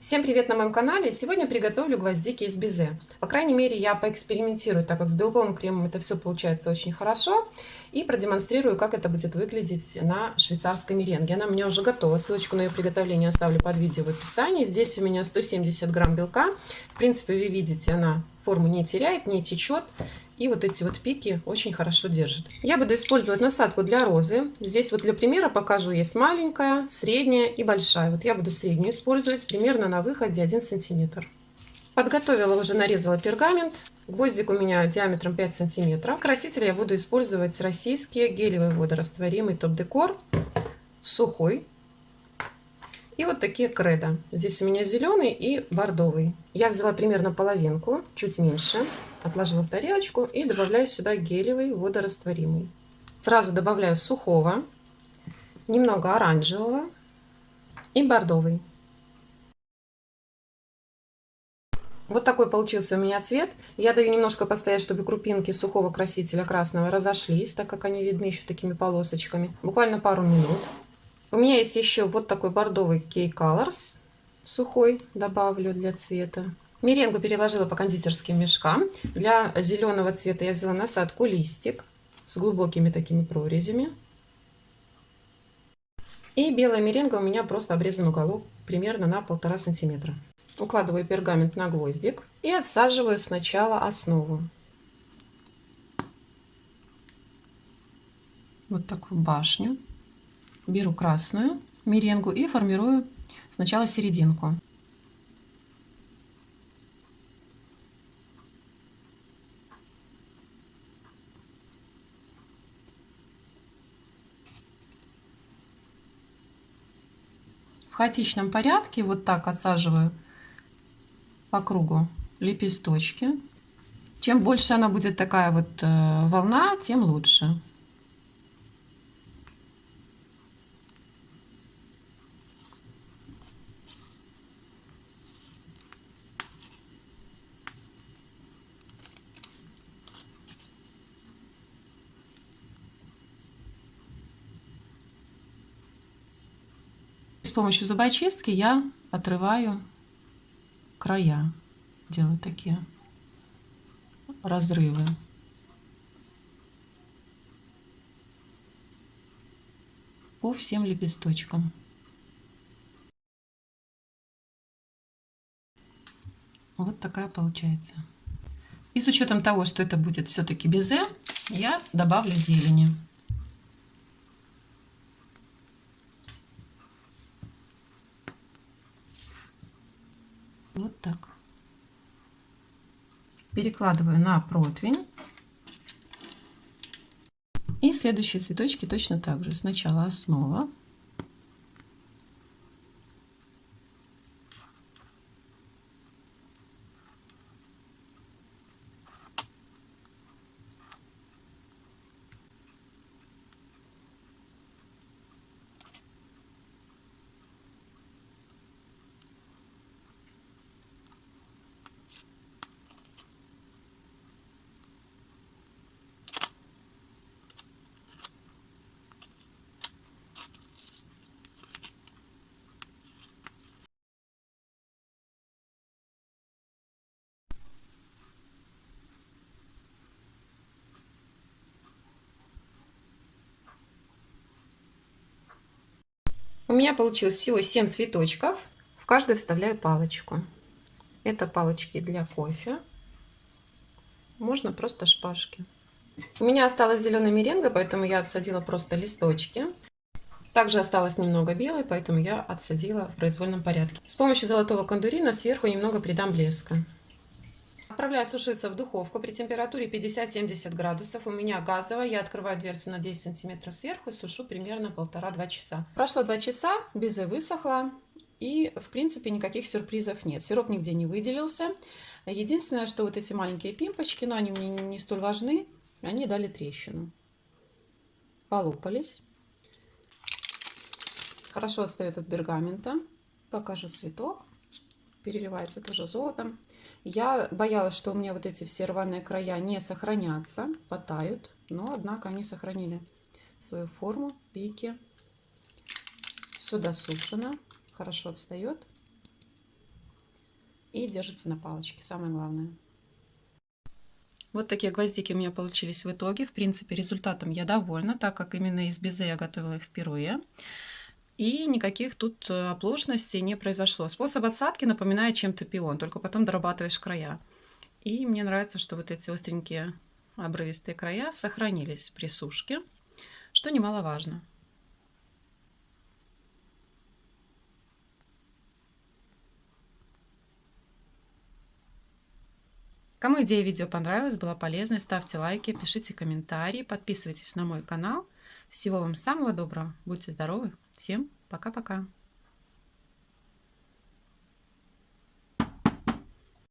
Всем привет на моем канале! Сегодня приготовлю гвоздики из безе. По крайней мере, я поэкспериментирую, так как с белковым кремом это все получается очень хорошо. И продемонстрирую, как это будет выглядеть на швейцарской меренге. Она у меня уже готова. Ссылочку на ее приготовление оставлю под видео в описании. Здесь у меня 170 грамм белка. В принципе, вы видите, она форму не теряет, не течет. И вот эти вот пики очень хорошо держат. Я буду использовать насадку для розы. Здесь вот для примера покажу, есть маленькая, средняя и большая. Вот я буду среднюю использовать примерно на выходе 1 сантиметр. Подготовила, уже нарезала пергамент. Гвоздик у меня диаметром 5 сантиметров. Краситель я буду использовать российские гелевый водорастворимый топ-декор. Сухой. И вот такие кредо. Здесь у меня зеленый и бордовый. Я взяла примерно половинку, чуть меньше отложила в тарелочку и добавляю сюда гелевый водорастворимый. Сразу добавляю сухого, немного оранжевого и бордовый. Вот такой получился у меня цвет. Я даю немножко постоять, чтобы крупинки сухого красителя красного разошлись, так как они видны еще такими полосочками. Буквально пару минут. У меня есть еще вот такой бордовый Key Colors сухой, добавлю для цвета. Меренгу переложила по кондитерским мешкам. Для зеленого цвета я взяла насадку листик с глубокими такими прорезями. И белая меренга у меня просто обрезан уголок примерно на полтора сантиметра. Укладываю пергамент на гвоздик и отсаживаю сначала основу. Вот такую башню. Беру красную меренгу и формирую сначала серединку. хаотичном порядке вот так отсаживаю по кругу лепесточки. Чем больше она будет такая вот э, волна, тем лучше. Помощью зубочистки я отрываю края, делаю такие разрывы. по всем лепесточкам. Вот такая получается. И с учетом того, что это будет все-таки безе, я добавлю зелени. Вот так. Перекладываю на противень. И следующие цветочки точно так же. Сначала основа. У меня получилось всего 7 цветочков. В каждый вставляю палочку. Это палочки для кофе. Можно просто шпажки. У меня осталась зеленая меренга, поэтому я отсадила просто листочки. Также осталось немного белой, поэтому я отсадила в произвольном порядке. С помощью золотого кондурина сверху немного придам блеска. Отправляю сушиться в духовку при температуре 50-70 градусов. У меня газовая. Я открываю дверцу на 10 сантиметров сверху и сушу примерно полтора-два часа. Прошло два часа, безе высохла. И, в принципе, никаких сюрпризов нет. Сироп нигде не выделился. Единственное, что вот эти маленькие пимпочки, но они мне не столь важны, они дали трещину. Полопались. Хорошо отстает от пергамента. Покажу цветок переливается тоже золотом. Я боялась, что у меня вот эти все рваные края не сохранятся, потают, но однако они сохранили свою форму, пики. Все досушено, хорошо отстает. и держится на палочке, самое главное. Вот такие гвоздики у меня получились в итоге. В принципе, результатом я довольна, так как именно из безе я готовила их впервые. И никаких тут э, оплошностей не произошло. Способ отсадки напоминает чем-то пион, только потом дорабатываешь края. И мне нравится, что вот эти остренькие обрывистые края сохранились при сушке, что немаловажно. Кому идея видео понравилась, была полезной, ставьте лайки, пишите комментарии, подписывайтесь на мой канал. Всего вам самого доброго, будьте здоровы, всем пока-пока.